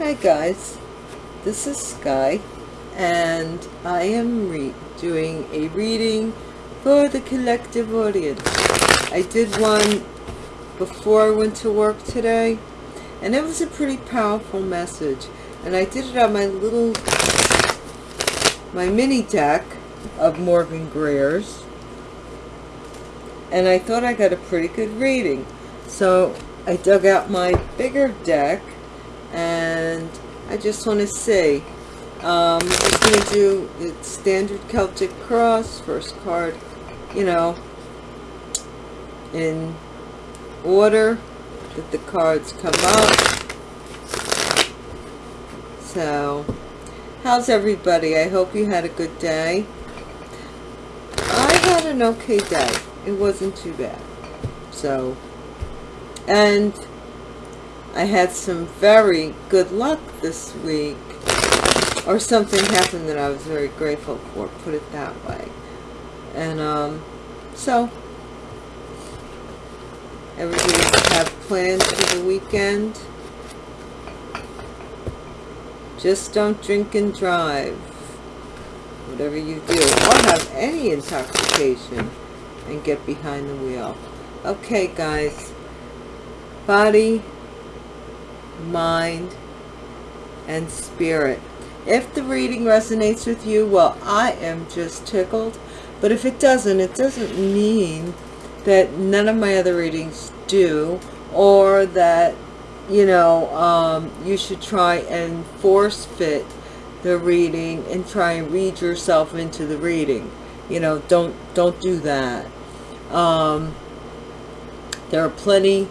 Hi guys, this is Sky and I am doing a reading for the collective audience. I did one before I went to work today and it was a pretty powerful message. And I did it on my little my mini deck of Morgan Greer's and I thought I got a pretty good reading. So I dug out my bigger deck and I just want to see um, I'm just going to do the standard Celtic cross first card you know in order that the cards come up. So how's everybody? I hope you had a good day. I had an okay day. It wasn't too bad. So and I had some very good luck this week. Or something happened that I was very grateful for put it that way. And um so everybody have plans for the weekend? Just don't drink and drive. Whatever you do or have any intoxication and get behind the wheel. Okay guys. Body mind, and spirit. If the reading resonates with you, well, I am just tickled. But if it doesn't, it doesn't mean that none of my other readings do or that, you know, um, you should try and force fit the reading and try and read yourself into the reading. You know, don't, don't do that. Um, there are plenty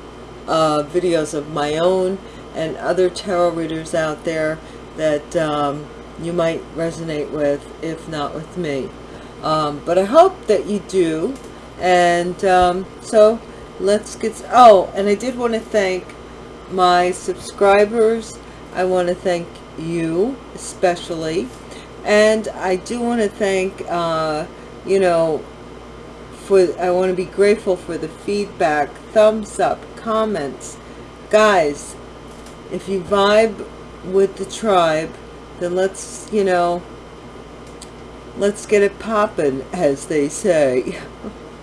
of videos of my own and other tarot readers out there that um, you might resonate with, if not with me. Um, but I hope that you do. And um, so let's get, oh, and I did want to thank my subscribers. I want to thank you especially. And I do want to thank, uh, you know, for, I want to be grateful for the feedback, thumbs up, comments. Guys, if you vibe with the tribe, then let's, you know, let's get it popping, as they say.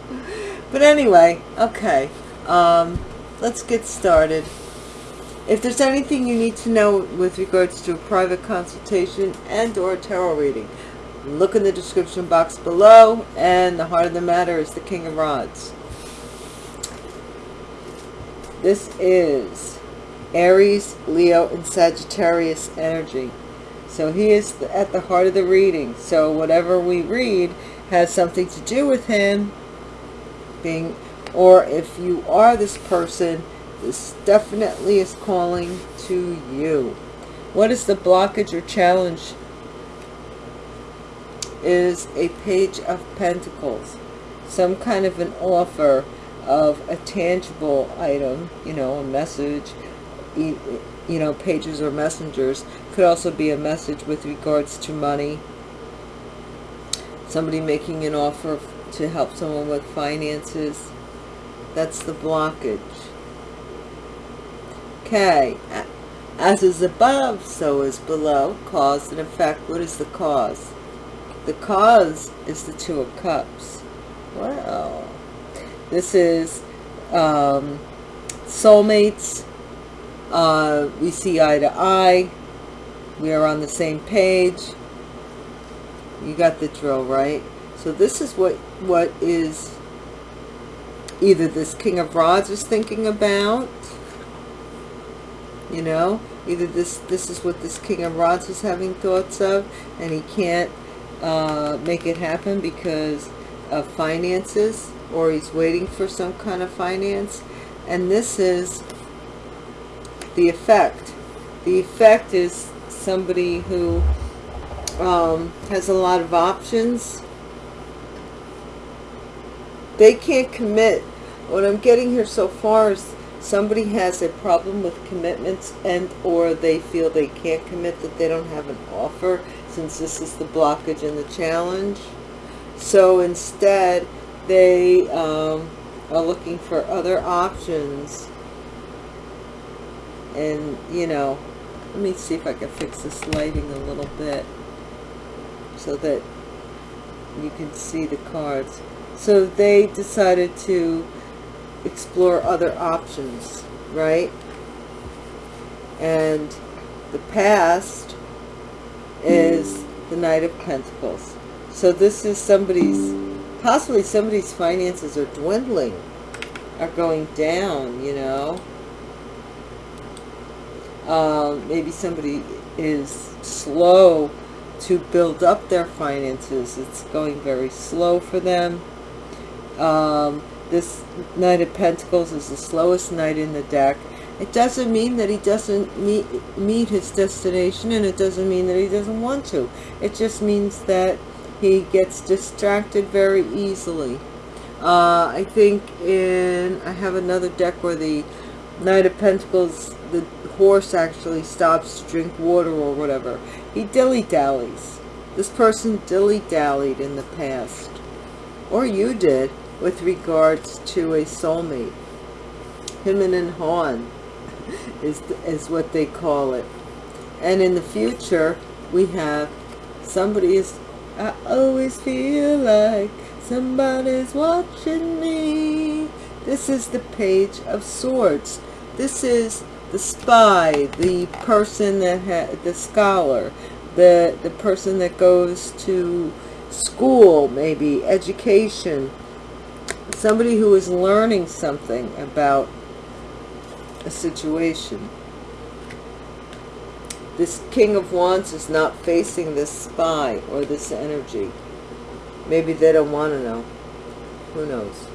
but anyway, okay, um, let's get started. If there's anything you need to know with regards to a private consultation and or tarot reading, look in the description box below, and the heart of the matter is the King of Rods. This is Aries, Leo, and Sagittarius energy. So he is at the heart of the reading. So whatever we read has something to do with him being, or if you are this person, this definitely is calling to you. What is the blockage or challenge? Is a page of pentacles. Some kind of an offer of a tangible item, you know, a message, you know, pages or messengers. Could also be a message with regards to money. Somebody making an offer to help someone with finances. That's the blockage. Okay. As is above, so is below. Cause and effect. What is the cause? The cause is the Two of Cups. Wow. This is um, soulmates, uh, we see eye to eye. We are on the same page. You got the drill, right? So this is what what is either this King of Rods is thinking about. You know, either this this is what this King of Rods is having thoughts of, and he can't uh, make it happen because of finances, or he's waiting for some kind of finance. And this is the effect. The effect is somebody who um, has a lot of options. They can't commit. What I'm getting here so far is somebody has a problem with commitments and or they feel they can't commit, that they don't have an offer since this is the blockage and the challenge. So instead, they um, are looking for other options and you know let me see if I can fix this lighting a little bit so that you can see the cards. So they decided to explore other options, right? And the past is the Knight of Pentacles. So this is somebody's, possibly somebody's finances are dwindling, are going down, you know. Um, maybe somebody is slow to build up their finances. It's going very slow for them. Um, this Knight of Pentacles is the slowest knight in the deck. It doesn't mean that he doesn't meet, meet his destination and it doesn't mean that he doesn't want to. It just means that he gets distracted very easily. Uh, I think in, I have another deck where the Knight of Pentacles, the horse actually stops to drink water or whatever. He dilly-dallies. This person dilly-dallied in the past. Or you did with regards to a soulmate. Him and Han is, is what they call it. And in the future, we have somebody is, I always feel like somebody's watching me. This is the Page of Swords. This is the spy, the person that had, the scholar, the, the person that goes to school, maybe education, somebody who is learning something about a situation. This King of Wands is not facing this spy or this energy. Maybe they don't want to know. Who knows?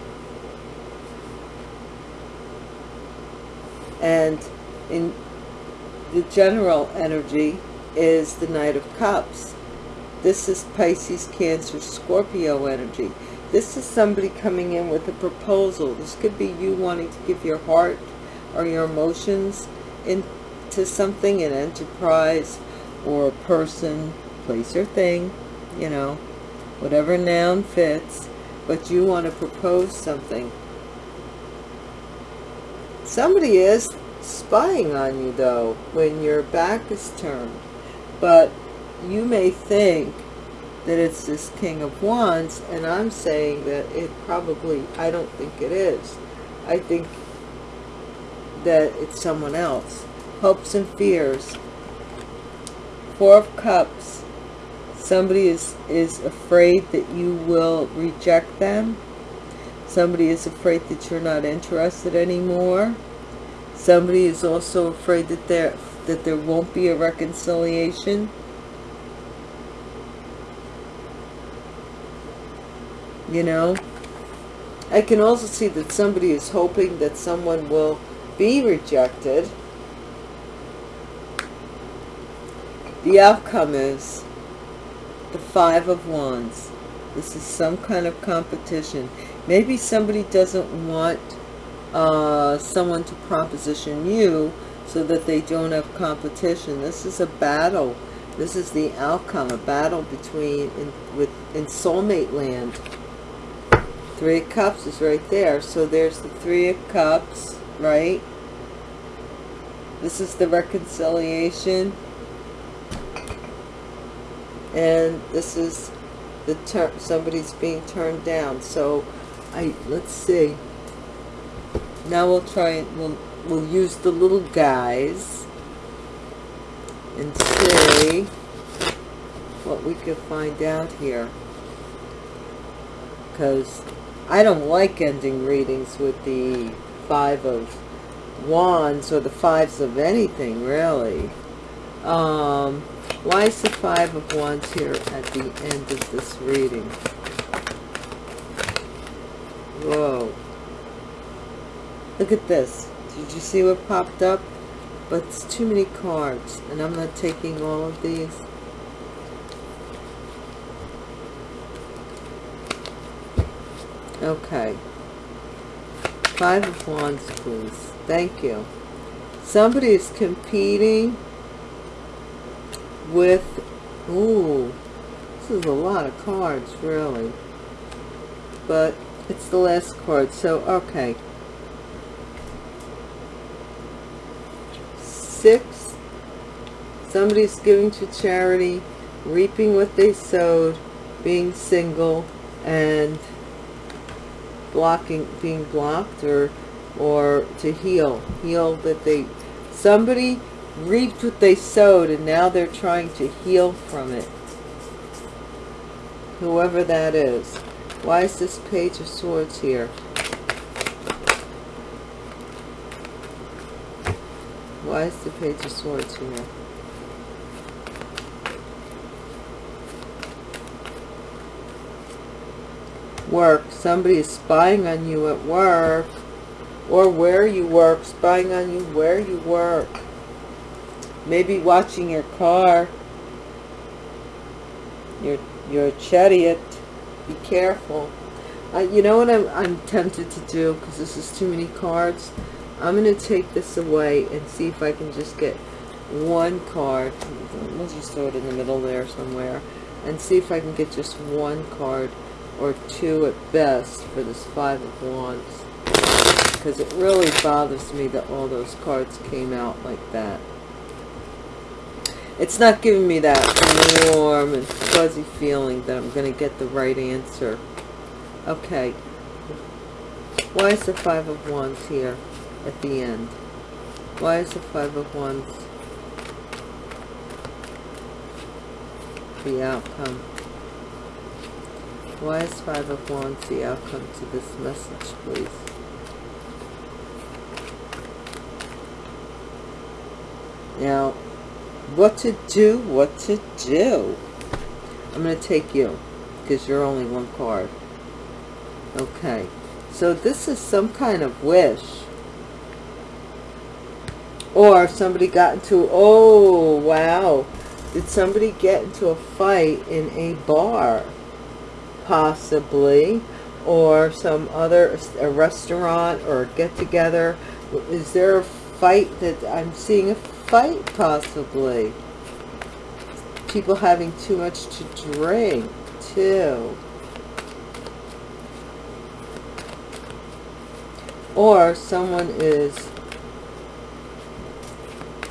And in the general energy is the Knight of Cups. This is Pisces, Cancer, Scorpio energy. This is somebody coming in with a proposal. This could be you wanting to give your heart or your emotions into something, an enterprise or a person, place or thing, you know, whatever noun fits, but you want to propose something. Somebody is spying on you though when your back is turned, but you may think that it's this King of Wands, and I'm saying that it probably, I don't think it is. I think that it's someone else. Hopes and fears. Four of Cups. Somebody is, is afraid that you will reject them. Somebody is afraid that you're not interested anymore. Somebody is also afraid that there, that there won't be a reconciliation. You know? I can also see that somebody is hoping that someone will be rejected. The outcome is the five of wands this is some kind of competition maybe somebody doesn't want uh, someone to proposition you so that they don't have competition this is a battle this is the outcome a battle between in, with in soulmate land Three of Cups is right there. So there's the Three of Cups, right? This is the reconciliation. And this is the turn somebody's being turned down. So I let's see. Now we'll try we'll we'll use the little guys and see what we can find out here because I don't like ending readings with the Five of Wands or the Fives of anything, really. Um, why is the Five of Wands here at the end of this reading? Whoa. Look at this. Did you see what popped up? But it's too many cards, and I'm not taking all of these. Okay. Five of Wands, please. Thank you. Somebody is competing with... Ooh. This is a lot of cards, really. But it's the last card. So, okay. Six Somebody's giving to charity, reaping what they sowed, being single, and blocking, being blocked or, or to heal. Heal that they, somebody reaped what they sowed and now they're trying to heal from it. Whoever that is. Why is this Page of Swords here? Why is the Page of Swords here? Work. Somebody is spying on you at work or where you work, spying on you where you work. Maybe watching your car. You're, you're chariot. Be careful. Uh, you know what I'm, I'm tempted to do because this is too many cards? I'm going to take this away and see if I can just get one card. We'll just throw it in the middle there somewhere. And see if I can get just one card or two at best for this Five of Wands. Because it really bothers me that all those cards came out like that. It's not giving me that warm and fuzzy feeling that I'm going to get the right answer. Okay. Why is the Five of Wands here? at the end. Why is the Five of Wands the outcome? Why is Five of Wands the outcome to this message, please? Now, what to do, what to do. I'm going to take you because you're only one card. Okay. So this is some kind of wish or somebody got into, oh, wow. Did somebody get into a fight in a bar? Possibly. Or some other, a restaurant or get-together. Is there a fight that, I'm seeing a fight possibly. People having too much to drink too. Or someone is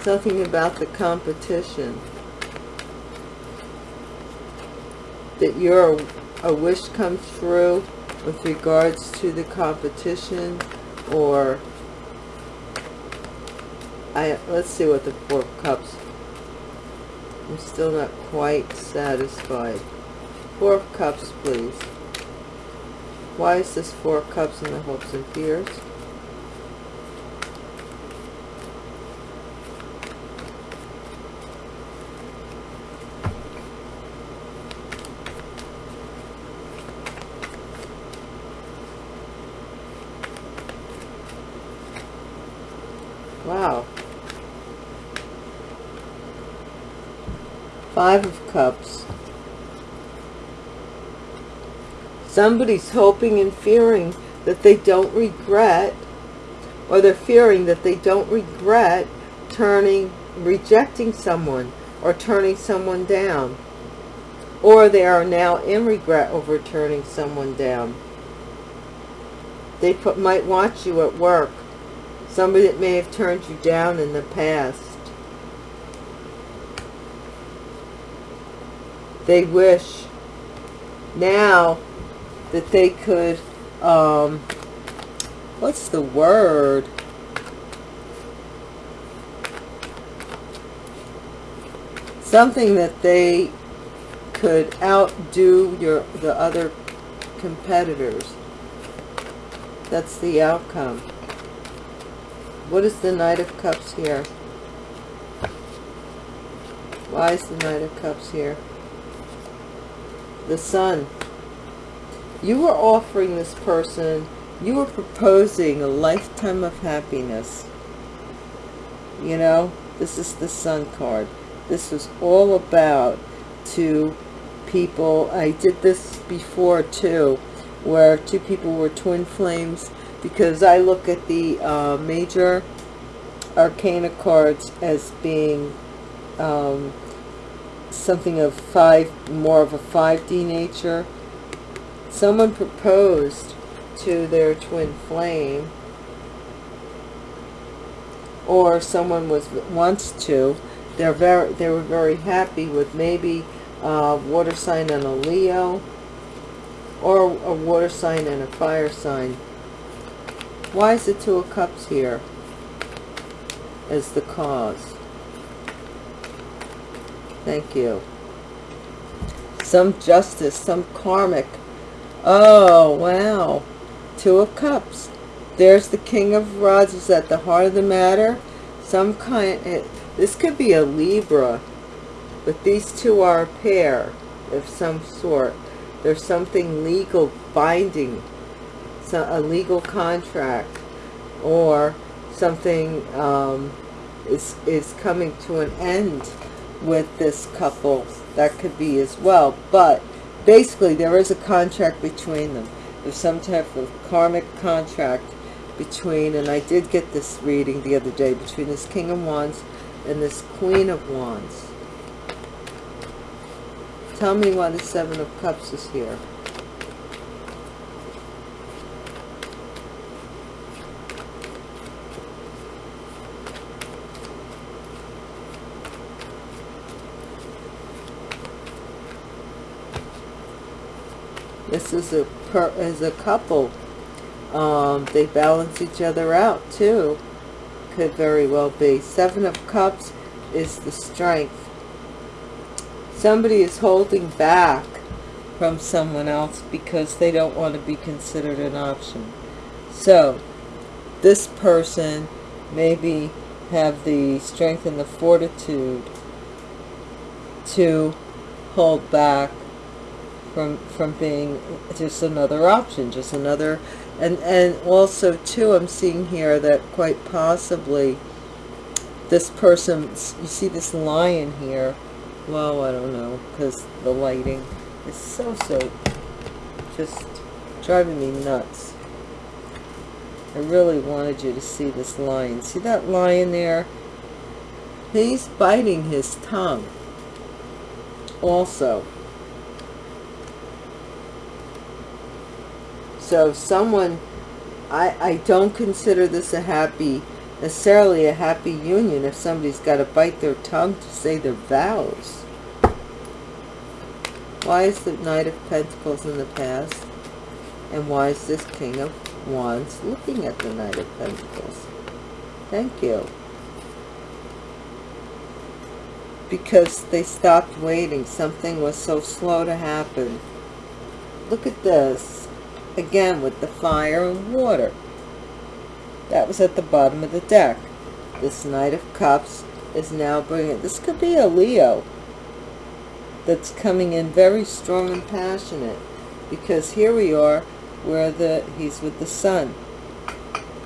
something about the competition. That your a wish comes through with regards to the competition or I let's see what the four cups I'm still not quite satisfied. Four of cups please. Why is this four of cups in the hopes and fears? Wow. Five of Cups. Somebody's hoping and fearing that they don't regret, or they're fearing that they don't regret turning, rejecting someone, or turning someone down. Or they are now in regret over turning someone down. They put, might watch you at work Somebody that may have turned you down in the past. They wish now that they could, um, what's the word? Something that they could outdo your the other competitors. That's the outcome. What is the Knight of Cups here? Why is the Knight of Cups here? The Sun. You were offering this person, you were proposing a lifetime of happiness. You know, this is the Sun card. This was all about two people. I did this before too, where two people were twin flames because I look at the uh, major arcana cards as being um, something of five, more of a 5D nature. Someone proposed to their twin flame. Or someone was wants to. they're very they were very happy with maybe a water sign and a Leo. Or a water sign and a fire sign. Why is the two of cups here? As the cause thank you. Some justice some karmic. Oh wow. Two of cups. There's the king of rods is at the heart of the matter. Some kind it, this could be a libra but these two are a pair of some sort. There's something legal binding so a legal contract or something um, is is coming to an end with this couple that could be as well but basically there is a contract between them. There's some type of karmic contract between and I did get this reading the other day between this king of wands and this queen of wands. Tell me why the seven of cups is here This is a per, as a couple. Um, they balance each other out too. Could very well be. Seven of Cups is the strength. Somebody is holding back from someone else because they don't want to be considered an option. So, this person maybe have the strength and the fortitude to hold back from from being just another option just another and and also too i'm seeing here that quite possibly this person you see this lion here? Well i don't know because the lighting is so so just driving me nuts. I really wanted you to see this lion. See that lion there? He's biting his tongue also So someone, I, I don't consider this a happy, necessarily a happy union if somebody's got to bite their tongue to say their vows. Why is the Knight of Pentacles in the past? And why is this King of Wands looking at the Knight of Pentacles? Thank you. Because they stopped waiting. Something was so slow to happen. Look at this again with the fire and water. That was at the bottom of the deck. This Knight of Cups is now bringing, this could be a Leo that's coming in very strong and passionate because here we are where the he's with the sun.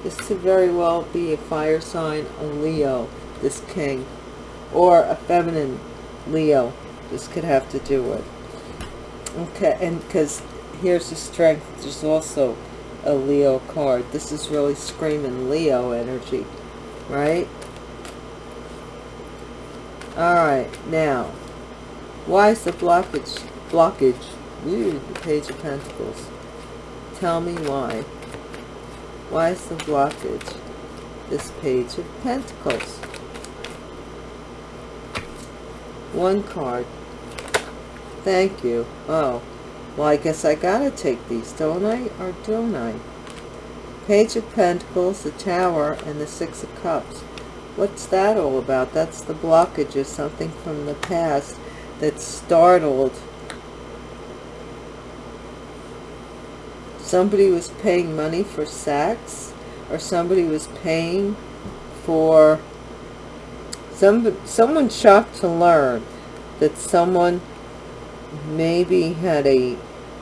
This could very well be a fire sign, a Leo, this king, or a feminine Leo. This could have to do with. Okay, and because here's the strength there's also a leo card. This is really screaming leo energy right? All right now why is the blockage blockage? Ooh, the page of pentacles. Tell me why. Why is the blockage this page of pentacles? One card. Thank you. Oh well, I guess I gotta take these, don't I? Or don't I? Page of Pentacles, the Tower, and the Six of Cups. What's that all about? That's the blockage of something from the past that startled. Somebody was paying money for sex, or somebody was paying for... Some, someone shocked to learn that someone maybe had a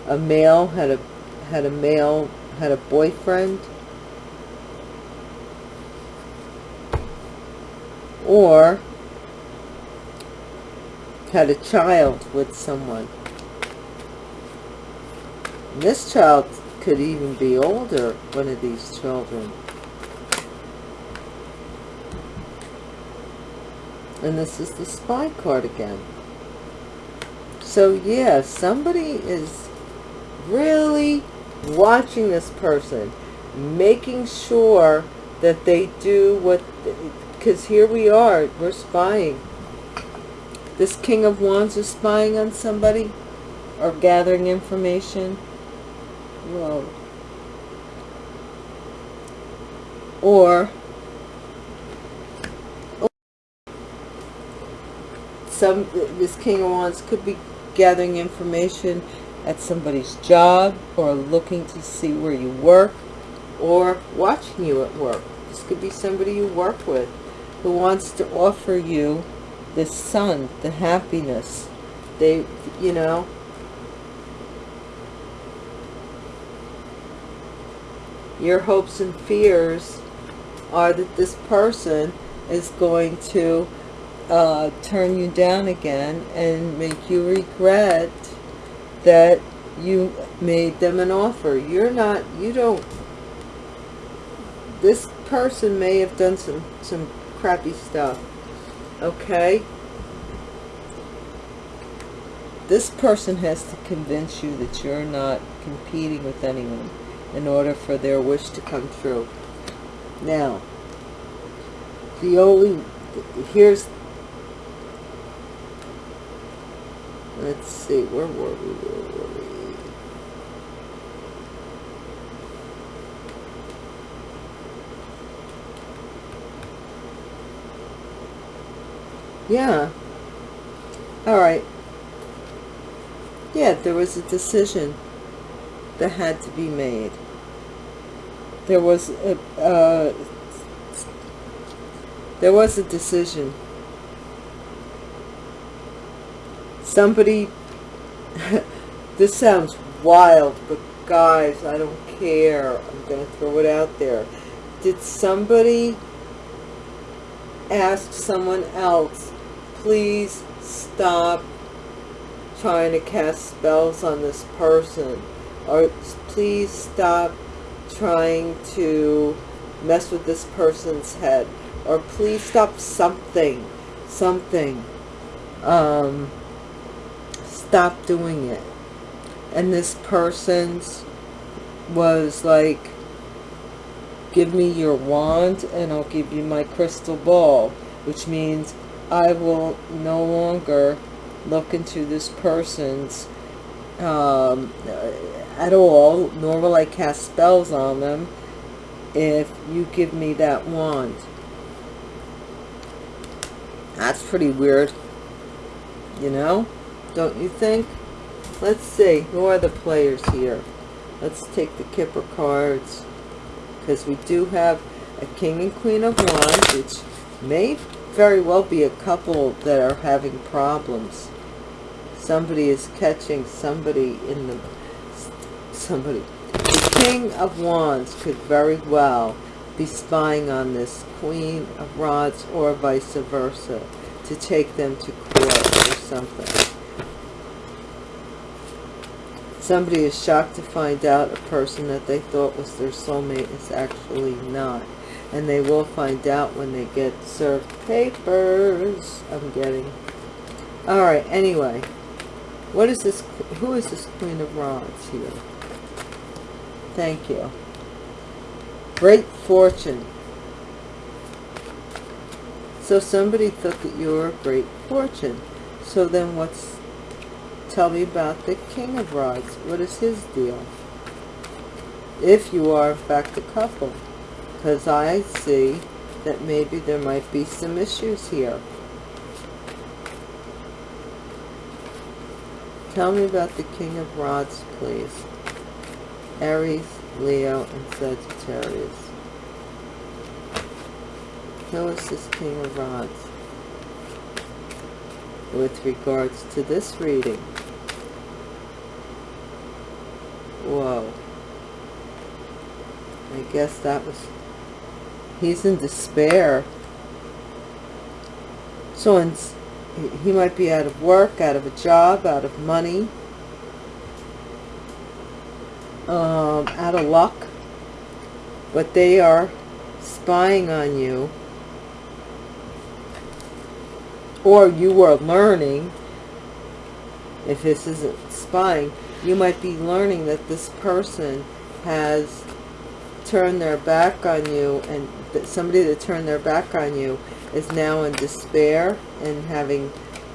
a male had a had a male had a boyfriend? Or had a child with someone? And this child could even be older one of these children. And this is the spy card again so yeah, somebody is really watching this person, making sure that they do what, because here we are, we're spying. this king of wands is spying on somebody or gathering information whoa or some this king of wands could be gathering information at somebody's job or looking to see where you work or watching you at work. This could be somebody you work with who wants to offer you the sun the happiness. They you know your hopes and fears are that this person is going to uh, turn you down again and make you regret that you made them an offer. You're not, you don't, this person may have done some, some crappy stuff, okay? This person has to convince you that you're not competing with anyone in order for their wish to come true. Now, the only, here's, let's see, where were we, where were we? Yeah. All right. Yeah, there was a decision that had to be made. There was a, uh, there was a decision. Somebody, this sounds wild, but guys, I don't care. I'm to throw it out there. Did somebody ask someone else, please stop trying to cast spells on this person? Or please stop trying to mess with this person's head or please stop something something um stop doing it and this person's was like give me your wand and I'll give you my crystal ball which means I will no longer look into this person's um, at all nor will I cast spells on them if you give me that wand that's pretty weird. You know? Don't you think? Let's see. Who are the players here? Let's take the Kipper cards. Because we do have a King and Queen of Wands, which may very well be a couple that are having problems. Somebody is catching somebody in the... Somebody. The King of Wands could very well be spying on this Queen of Rods or vice versa to take them to court or something. Somebody is shocked to find out a person that they thought was their soulmate is actually not. And they will find out when they get served papers. I'm getting. Alright, anyway. What is this? Who is this Queen of Rods here? Thank you. Great fortune. So somebody thought that you were a great fortune. So then what's, tell me about the King of Rods. What is his deal? If you are in fact a couple. Because I see that maybe there might be some issues here. Tell me about the King of Rods, please. Aries, Leo, and Sagittarius. Who is this King of Rods? With regards to this reading. Whoa. I guess that was... He's in despair. So he might be out of work, out of a job, out of money um, out of luck, but they are spying on you, or you were learning, if this isn't spying, you might be learning that this person has turned their back on you, and that somebody that turned their back on you is now in despair and having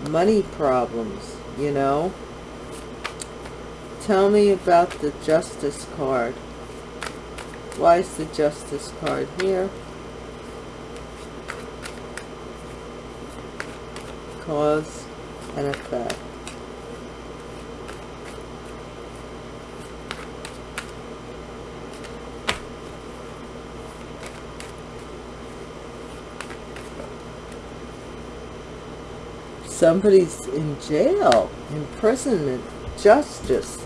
money problems, you know. Tell me about the justice card. Why is the justice card here? Cause and effect. Somebody's in jail, imprisonment, justice.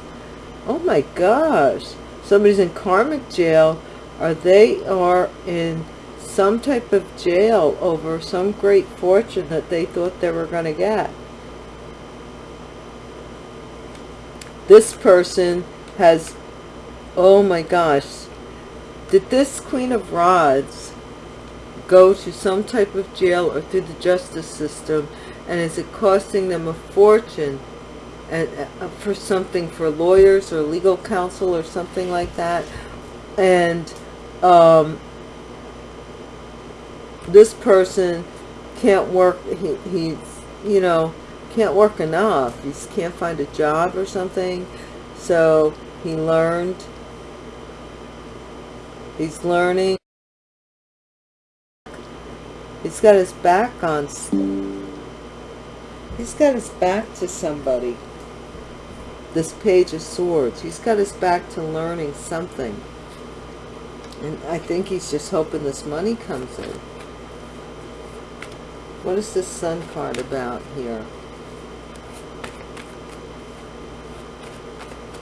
Oh my gosh. Somebody's in karmic jail or they are in some type of jail over some great fortune that they thought they were going to get. This person has, oh my gosh, did this Queen of Rods go to some type of jail or through the justice system and is it costing them a fortune and uh, for something for lawyers or legal counsel or something like that? And um, this person can't work he, he's you know can't work enough. He can't find a job or something. So he learned he's learning. He's got his back on He's got his back to somebody. This page of swords. He's got his back to learning something. And I think he's just hoping this money comes in. What is this sun card about here?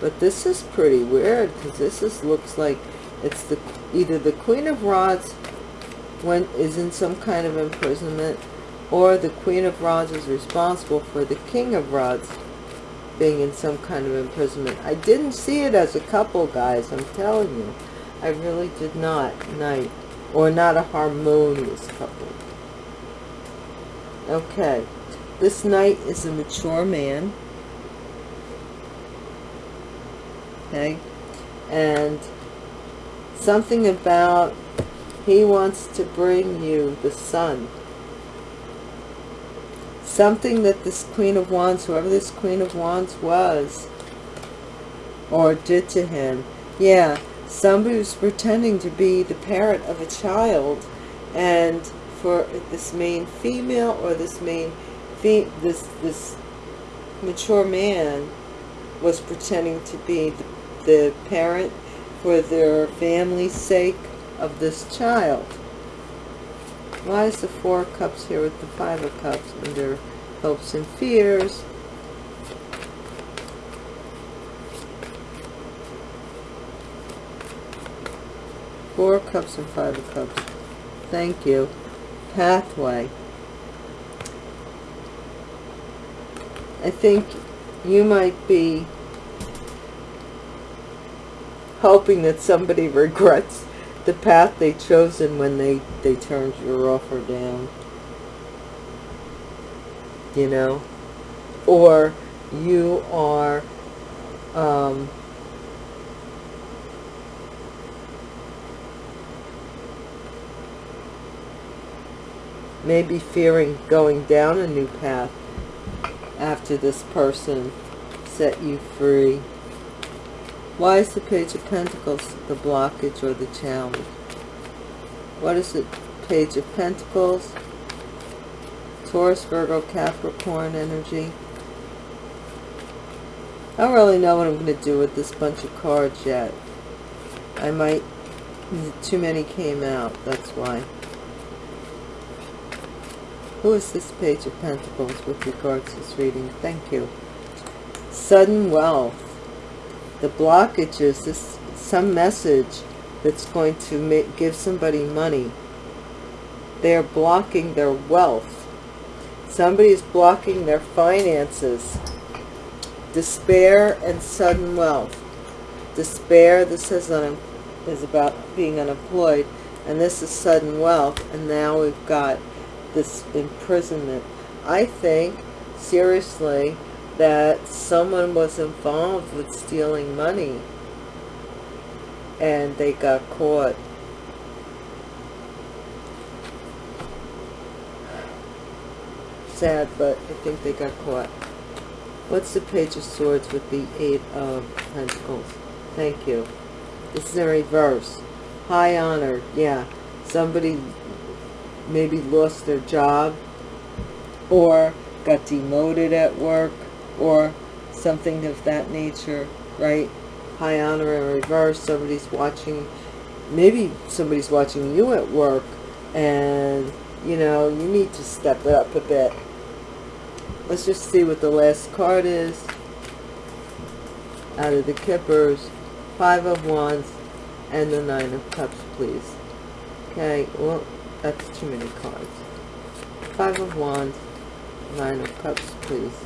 But this is pretty weird because this is looks like it's the either the Queen of Rods when is in some kind of imprisonment or the Queen of Rods is responsible for the King of Rods being in some kind of imprisonment. I didn't see it as a couple, guys. I'm telling you. I really did not. Night. Or not a harmonious couple. Okay. This knight is a mature man. Okay. And something about he wants to bring you the sun something that this Queen of Wands, whoever this Queen of Wands was, or did to him, yeah, somebody was pretending to be the parent of a child, and for this main female or this main, this, this mature man was pretending to be the, the parent for their family's sake of this child. Why is the Four of Cups here with the Five of Cups under hopes and fears? Four Cups and Five of Cups. Thank you. Pathway. I think you might be hoping that somebody regrets the path they chosen when they, they turned your offer down. You know? Or you are um, maybe fearing going down a new path after this person set you free. Why is the Page of Pentacles the blockage or the challenge? What is the Page of Pentacles? Taurus, Virgo, Capricorn energy. I don't really know what I'm going to do with this bunch of cards yet. I might, too many came out, that's why. Who is this Page of Pentacles with regards to this reading? Thank you. Sudden wealth the blockages, this some message that's going to make, give somebody money. They're blocking their wealth. Somebody's blocking their finances. Despair and sudden wealth. Despair, this is, is about being unemployed. And this is sudden wealth. And now we've got this imprisonment. I think, seriously, that someone was involved with stealing money and they got caught. sad, but I think they got caught. What's the Page of Swords with the Eight of Pentacles? Thank you. This is in reverse. High honor. Yeah. Somebody maybe lost their job or got demoted at work or something of that nature, right? High honor in reverse. Somebody's watching, maybe somebody's watching you at work and, you know, you need to step it up a bit. Let's just see what the last card is. Out of the Kippers, Five of Wands, and the Nine of Cups, please. Okay, well, that's too many cards. Five of Wands, Nine of Cups, please.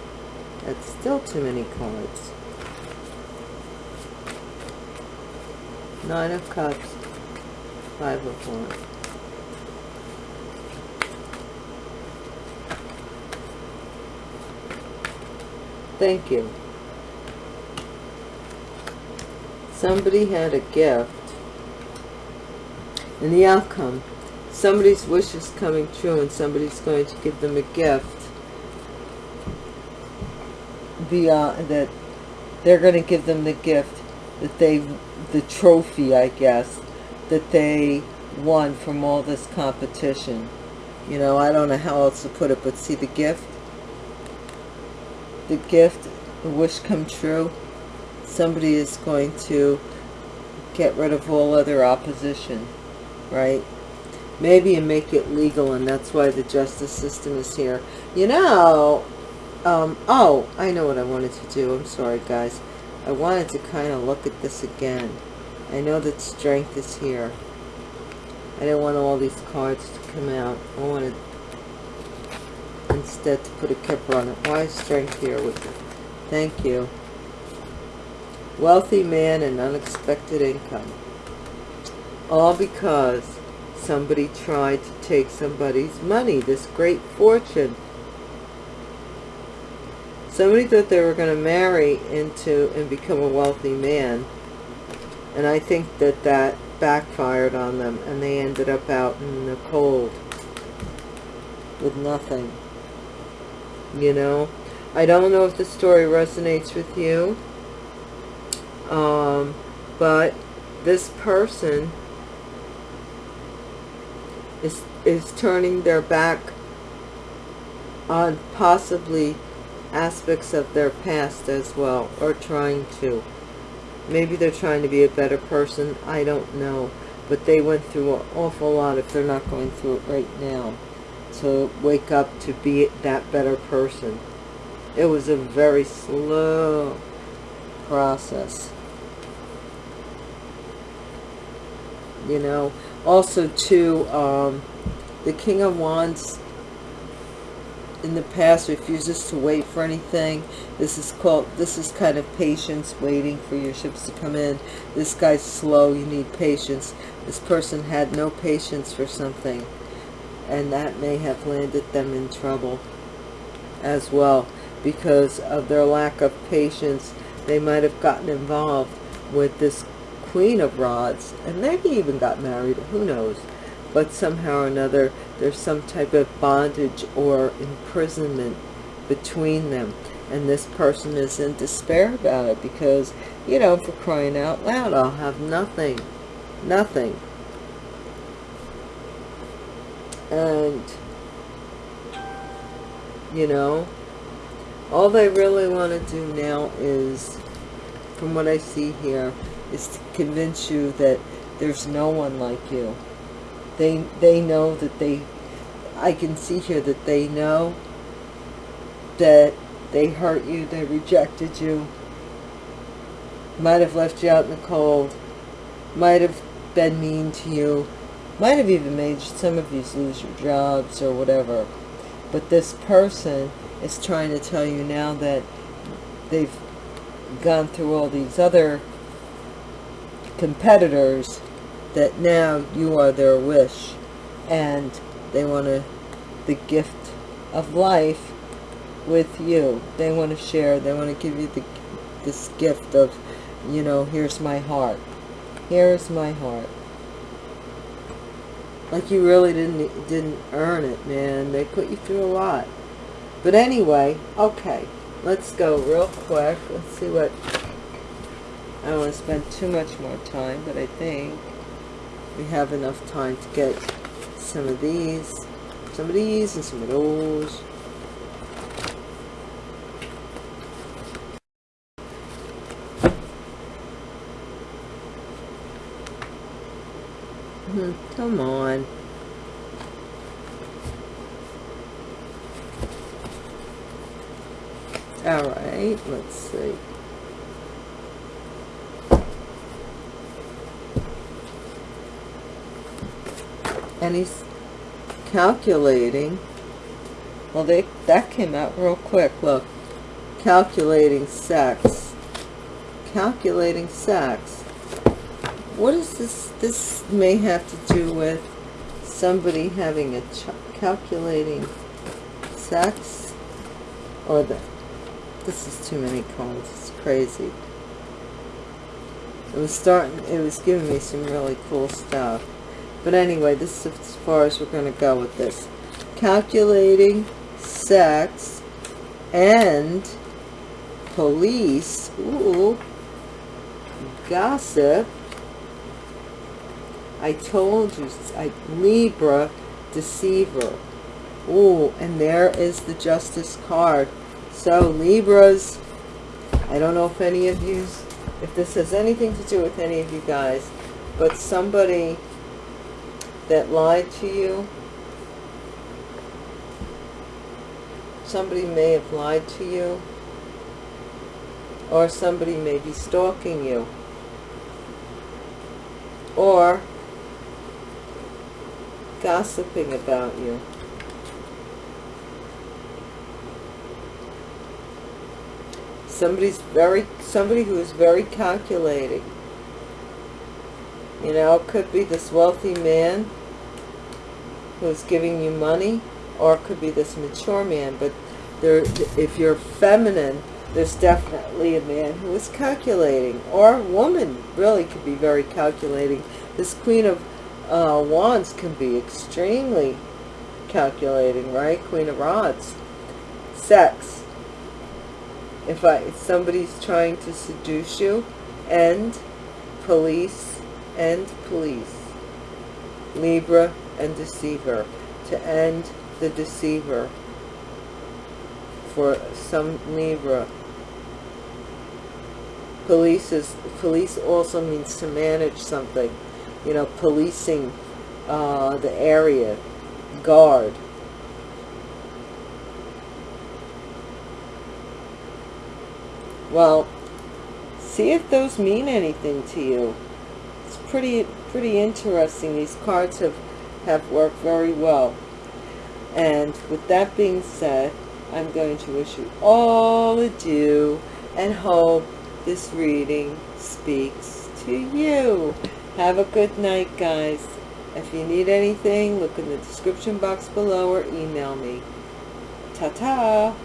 That's still too many cards. Nine of Cups, Five of Wands. Thank you. Somebody had a gift. And the outcome. Somebody's wish is coming true and somebody's going to give them a gift. Via uh, that they're going to give them the gift that they, the trophy, I guess, that they won from all this competition. You know, I don't know how else to put it, but see the gift? the gift, the wish come true, somebody is going to get rid of all other opposition, right? Maybe and make it legal, and that's why the justice system is here. You know, um, oh, I know what I wanted to do. I'm sorry, guys. I wanted to kind of look at this again. I know that strength is here. I didn't want all these cards to come out. I wanted instead to put a kipper on it. Why is strength here with it? Thank you. Wealthy man and unexpected income. All because somebody tried to take somebody's money, this great fortune. Somebody thought they were going to marry into and become a wealthy man. And I think that that backfired on them and they ended up out in the cold with nothing you know I don't know if the story resonates with you um, but this person is is turning their back on possibly aspects of their past as well or trying to maybe they're trying to be a better person I don't know but they went through an awful lot if they're not going through it right now to wake up to be that better person. It was a very slow process. You know, also too, um, the King of Wands in the past refuses to wait for anything. This is called, this is kind of patience, waiting for your ships to come in. This guy's slow, you need patience. This person had no patience for something and that may have landed them in trouble as well because of their lack of patience they might have gotten involved with this queen of rods and maybe even got married who knows but somehow or another there's some type of bondage or imprisonment between them. And this person is in despair about it because you know for crying out loud I'll have nothing nothing. And you know all they really want to do now is from what I see here is to convince you that there's no one like you they they know that they I can see here that they know that they hurt you they rejected you might have left you out in the cold might have been mean to you might have even made some of you lose your jobs or whatever. But this person is trying to tell you now that they've gone through all these other competitors that now you are their wish and they want to the gift of life with you. They want to share they want to give you the this gift of you know here's my heart. Here's my heart. Like you really didn't didn't earn it man. They put you through a lot. But anyway, okay, let's go real quick. Let's see what, I don't want to spend too much more time, but I think we have enough time to get some of these, some of these and some of those. Hmm, come on. All right, let's see. And he's calculating. Well, they that came out real quick. Look, calculating sex. Calculating sex. What is this? This may have to do with somebody having a calculating sex or the this is too many cards. It's crazy. It was starting, it was giving me some really cool stuff. But anyway, this is as far as we're going to go with this. Calculating sex and police. Ooh. Gossip. I told you. I, Libra. Deceiver. Ooh, and there is the Justice card. So Libras, I don't know if any of you, if this has anything to do with any of you guys, but somebody that lied to you, somebody may have lied to you, or somebody may be stalking you, or gossiping about you. somebody's very somebody who is very calculating you know it could be this wealthy man who's giving you money or it could be this mature man but there if you're feminine there's definitely a man who is calculating or a woman really could be very calculating. This queen of uh, wands can be extremely calculating right? Queen of rods sex. If I if somebody's trying to seduce you and police and police Libra and deceiver to end the deceiver. For some Libra police is police also means to manage something. You know policing uh, the area guard. Well, see if those mean anything to you. Pretty, pretty interesting. These cards have, have worked very well. And with that being said, I'm going to wish you all adieu and hope this reading speaks to you. Have a good night, guys. If you need anything, look in the description box below or email me. Ta-ta!